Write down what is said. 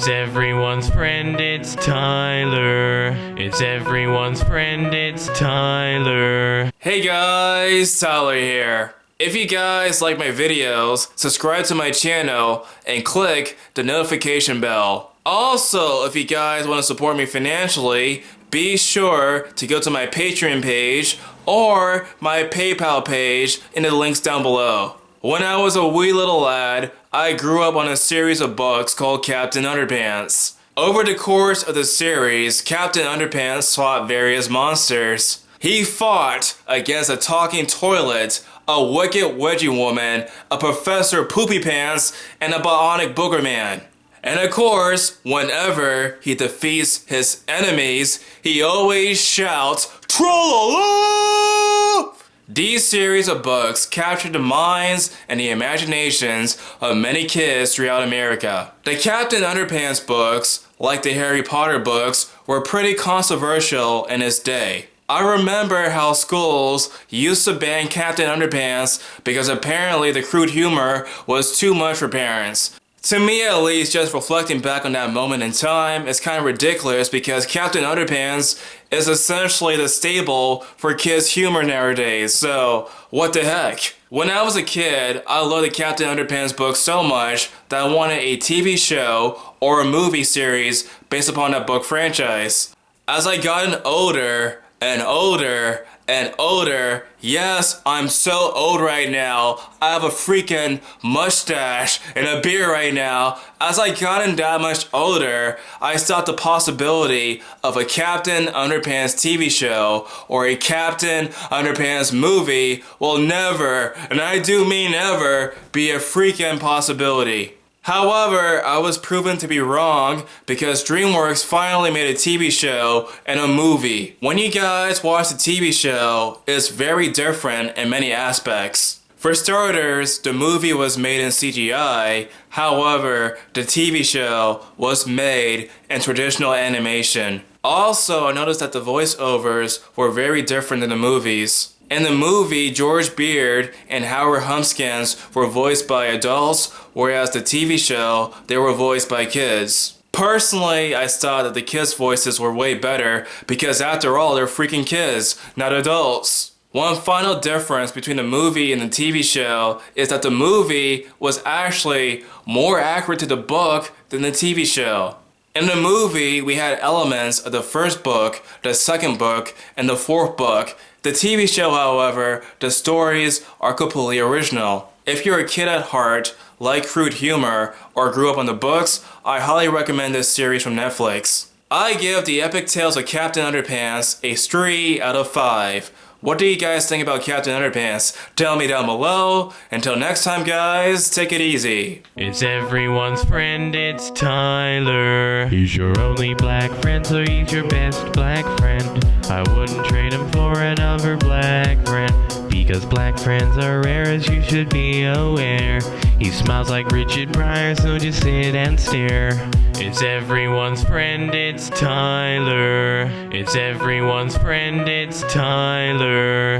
It's everyone's friend, it's Tyler. It's everyone's friend, it's Tyler. Hey guys, Tyler here. If you guys like my videos, subscribe to my channel and click the notification bell. Also, if you guys want to support me financially, be sure to go to my Patreon page or my PayPal page in the links down below. When I was a wee little lad, I grew up on a series of books called Captain Underpants. Over the course of the series, Captain Underpants fought various monsters. He fought against a talking toilet, a wicked wedgie woman, a Professor Poopy Pants, and a bionic booger man. And of course, whenever he defeats his enemies, he always shouts, Tra-la-la! These series of books captured the minds and the imaginations of many kids throughout America. The Captain Underpants books, like the Harry Potter books, were pretty controversial in its day. I remember how schools used to ban Captain Underpants because apparently the crude humor was too much for parents. To me at least, just reflecting back on that moment in time, it's kind of ridiculous because Captain Underpants is essentially the staple for kids' humor nowadays, so what the heck? When I was a kid, I loved the Captain Underpants book so much that I wanted a TV show or a movie series based upon that book franchise. As I gotten older and older and older. Yes, I'm so old right now. I have a freaking mustache and a beard right now. As I gotten that much older, I thought the possibility of a Captain Underpants TV show or a Captain Underpants movie will never, and I do mean never, be a freaking possibility. However, I was proven to be wrong because DreamWorks finally made a TV show and a movie. When you guys watch the TV show, it's very different in many aspects. For starters, the movie was made in CGI, however, the TV show was made in traditional animation. Also, I noticed that the voiceovers were very different than the movies. In the movie, George Beard and Howard Humpskins were voiced by adults, whereas the TV show, they were voiced by kids. Personally, I thought that the kids' voices were way better because after all, they're freaking kids, not adults. One final difference between the movie and the TV show is that the movie was actually more accurate to the book than the TV show. In the movie, we had elements of the first book, the second book, and the fourth book. The TV show, however, the stories are completely original. If you're a kid at heart, like crude humor, or grew up on the books, I highly recommend this series from Netflix. I give The Epic Tales of Captain Underpants a 3 out of 5. What do you guys think about Captain Underpants? Tell me down below. Until next time, guys, take it easy. It's everyone's friend, it's Tyler. He's your only black friend, so he's your best black friend. I wouldn't trade him for another black friend. Because black friends are rare as you should be aware. He smiles like Richard Pryor, so just sit and stare. It's everyone's friend, it's Tyler. It's everyone's friend, it's Tyler.